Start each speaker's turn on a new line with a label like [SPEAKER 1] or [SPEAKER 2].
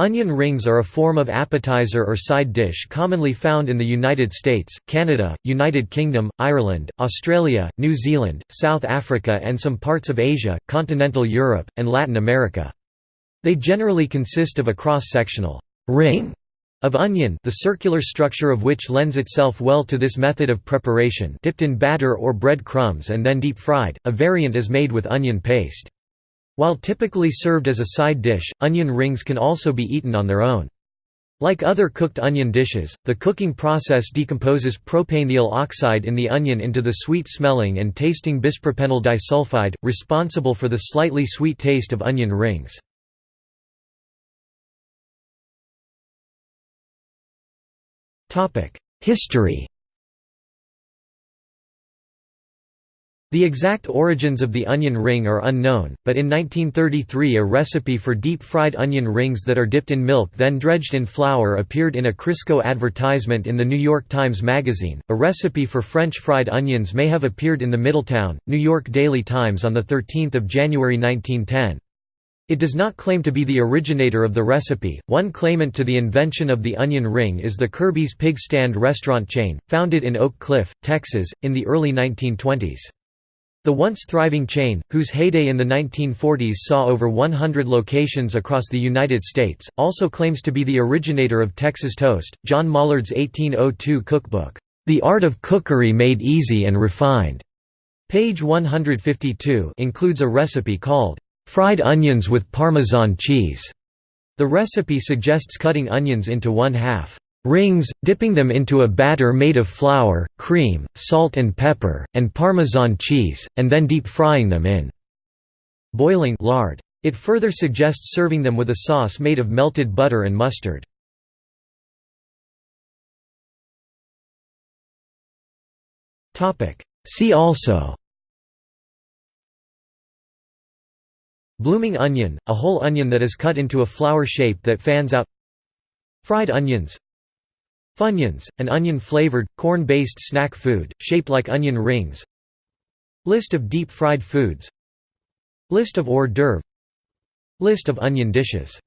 [SPEAKER 1] Onion rings are a form of appetizer or side dish commonly found in the United States, Canada, United Kingdom, Ireland, Australia, New Zealand, South Africa and some parts of Asia, continental Europe, and Latin America. They generally consist of a cross-sectional ring of onion the circular structure of which lends itself well to this method of preparation dipped in batter or bread crumbs and then deep fried, a variant is made with onion paste. While typically served as a side dish, onion rings can also be eaten on their own. Like other cooked onion dishes, the cooking process decomposes propanethial oxide in the onion into the sweet-smelling and tasting bispropenyl disulfide, responsible for the slightly sweet taste of onion rings. History The exact origins of the onion ring are unknown, but in 1933 a recipe for deep-fried onion rings that are dipped in milk then dredged in flour appeared in a Crisco advertisement in the New York Times Magazine. A recipe for French fried onions may have appeared in the Middletown, New York Daily Times on 13 January 1910. It does not claim to be the originator of the recipe. One claimant to the invention of the onion ring is the Kirby's Pig Stand restaurant chain, founded in Oak Cliff, Texas, in the early 1920s. The once thriving chain, whose heyday in the 1940s saw over 100 locations across the United States, also claims to be the originator of Texas toast. John Mollard's 1802 cookbook, The Art of Cookery Made Easy and Refined, page 152, includes a recipe called fried onions with Parmesan cheese. The recipe suggests cutting onions into one half rings, dipping them into a batter made of flour, cream, salt and pepper, and Parmesan cheese, and then deep frying them in boiling lard. It further suggests serving them with a sauce made of melted butter and mustard. See also Blooming onion, a whole onion that is cut into a flower shape that fans out Fried onions Funyuns, an onion-flavored, corn-based snack food, shaped like onion rings. List of deep-fried foods. List of hors d'oeuvre List of onion dishes